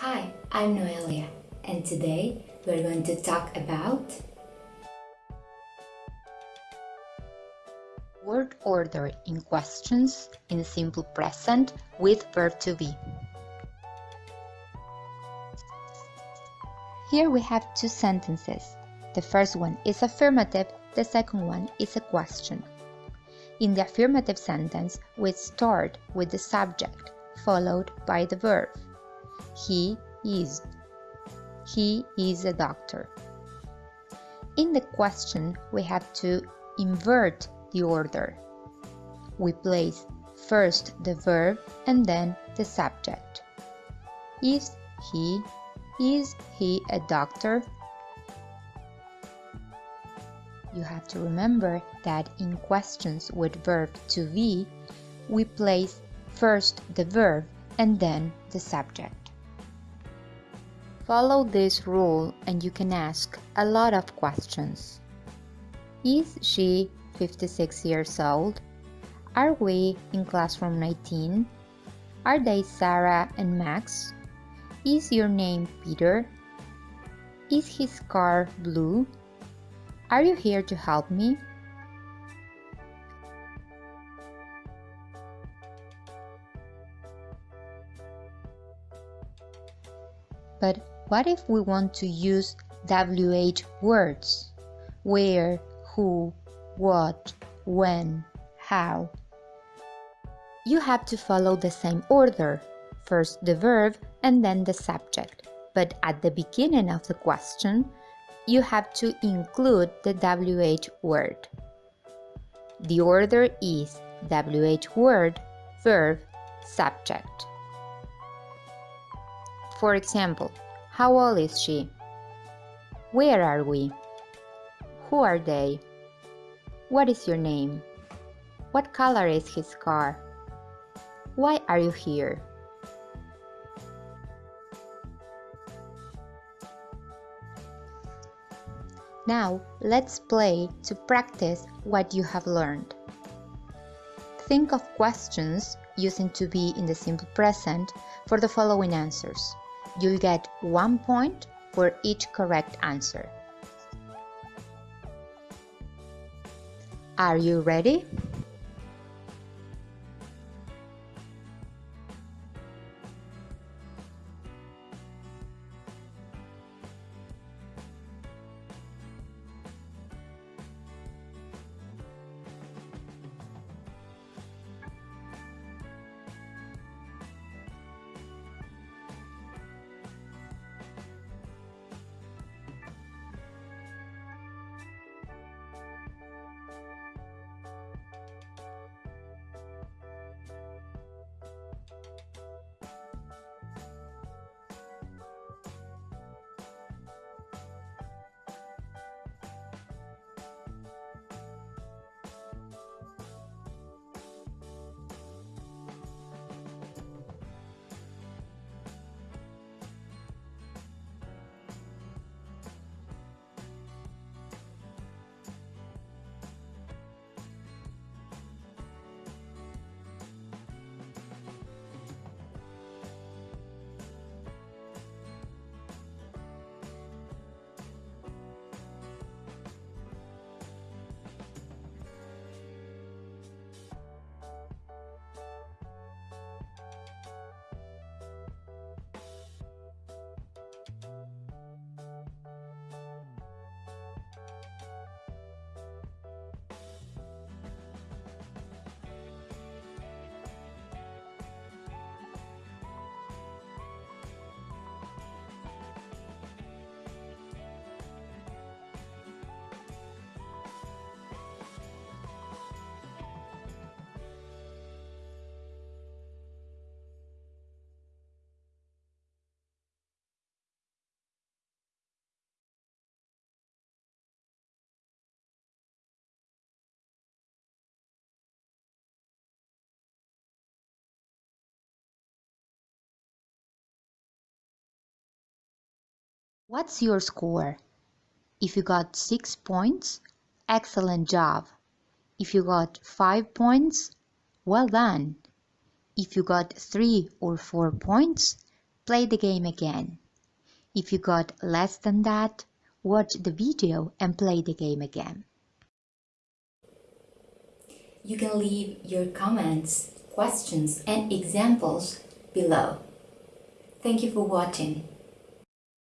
Hi, I'm Noelia, and today we're going to talk about word order in questions in simple present with verb to be. Here we have two sentences. The first one is affirmative, the second one is a question. In the affirmative sentence, we start with the subject, followed by the verb. He is. He is a doctor. In the question, we have to invert the order. We place first the verb and then the subject. Is he is he a doctor? You have to remember that in questions with verb to be, we place first the verb and then the subject. Follow this rule and you can ask a lot of questions. Is she 56 years old? Are we in classroom 19? Are they Sarah and Max? Is your name Peter? Is his car blue? Are you here to help me? But what if we want to use WH words? Where, who, what, when, how? You have to follow the same order first the verb and then the subject. But at the beginning of the question, you have to include the WH word. The order is WH word, verb, subject. For example, how old is she? Where are we? Who are they? What is your name? What color is his car? Why are you here? Now, let's play to practice what you have learned. Think of questions using to be in the simple present for the following answers. You'll get one point for each correct answer. Are you ready? What's your score? If you got 6 points, excellent job. If you got 5 points, well done. If you got 3 or 4 points, play the game again. If you got less than that, watch the video and play the game again. You can leave your comments, questions and examples below. Thank you for watching.